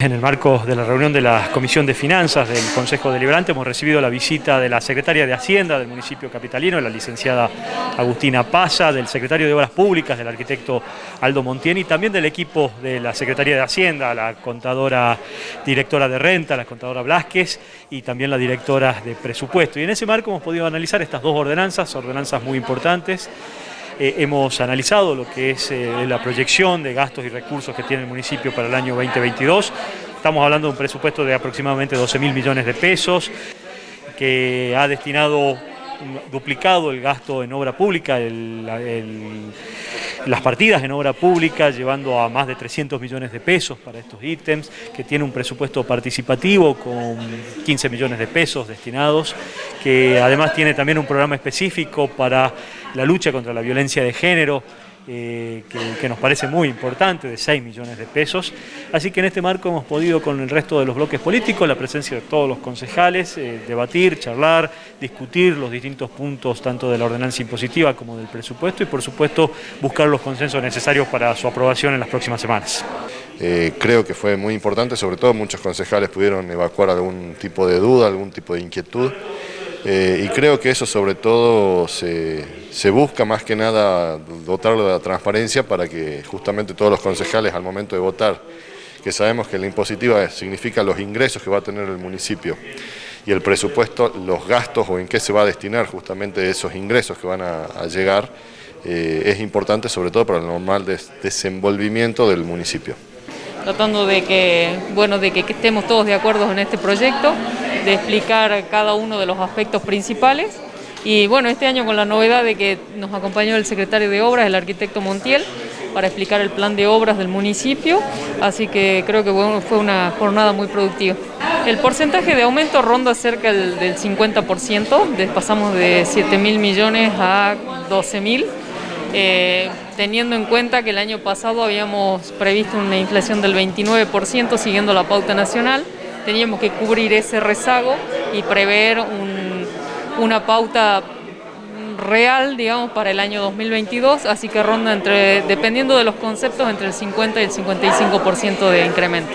En el marco de la reunión de la Comisión de Finanzas del Consejo Deliberante hemos recibido la visita de la Secretaria de Hacienda del municipio capitalino, la licenciada Agustina Paza, del Secretario de Obras Públicas, del arquitecto Aldo Montieni, y también del equipo de la Secretaría de Hacienda, la contadora directora de renta, la contadora Blasquez y también la directora de presupuesto. Y en ese marco hemos podido analizar estas dos ordenanzas, ordenanzas muy importantes, eh, hemos analizado lo que es eh, la proyección de gastos y recursos que tiene el municipio para el año 2022. Estamos hablando de un presupuesto de aproximadamente 12 mil millones de pesos, que ha destinado duplicado el gasto en obra pública, las partidas en obra pública, llevando a más de 300 millones de pesos para estos ítems, que tiene un presupuesto participativo con 15 millones de pesos destinados, que además tiene también un programa específico para la lucha contra la violencia de género, eh, que, nos parece muy importante, de 6 millones de pesos. Así que en este marco hemos podido con el resto de los bloques políticos, la presencia de todos los concejales, eh, debatir, charlar, discutir los distintos puntos tanto de la ordenanza impositiva como del presupuesto y por supuesto buscar los consensos necesarios para su aprobación en las próximas semanas. Eh, creo que fue muy importante, sobre todo muchos concejales pudieron evacuar algún tipo de duda, algún tipo de inquietud. Eh, y creo que eso sobre todo se, busca más que nada dotarlo de la transparencia para que justamente todos los concejales al momento de votar, que sabemos que la impositiva significa los ingresos que va a tener el municipio y el presupuesto, los gastos o en qué se va a destinar justamente esos ingresos que van a, llegar, eh, es importante sobre todo para el normal desenvolvimiento del municipio. Tratando de que, bueno, de que estemos todos de acuerdo en este proyecto, de explicar cada uno de los aspectos principales. Y bueno, este año con la novedad de que nos acompañó el secretario de Obras, el arquitecto Montiel, para explicar el plan de obras del municipio, así que creo que fue una jornada muy productiva. El porcentaje de aumento ronda cerca del, 50%, pasamos de 7 mil millones a 12 mil. Eh, teniendo en cuenta que el año pasado habíamos previsto una inflación del 29% siguiendo la pauta nacional, teníamos que cubrir ese rezago y prever una pauta real, digamos, para el año 2022, así que ronda entre, dependiendo de los conceptos, entre el 50 y el 55% de incremento.